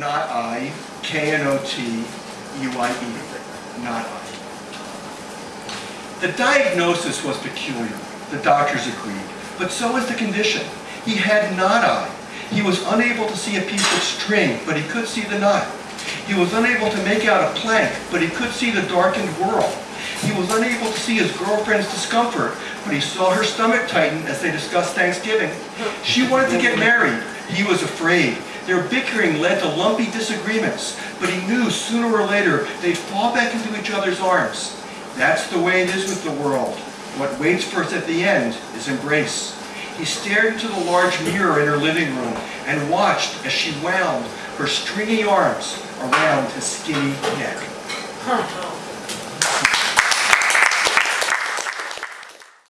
not I, K-N-O-T-U-I-E, not I. The diagnosis was peculiar, the doctors agreed, but so was the condition. He had not I. He was unable to see a piece of string, but he could see the knot. He was unable to make out a plank, but he could see the darkened world. He was unable to see his girlfriend's discomfort, but he saw her stomach tighten as they discussed Thanksgiving. She wanted to get married. He was afraid. Their bickering led to lumpy disagreements, but he knew sooner or later they'd fall back into each other's arms. That's the way it is with the world. What waits for us at the end is embrace. He stared into the large mirror in her living room and watched as she wound her stringy arms around his skinny neck.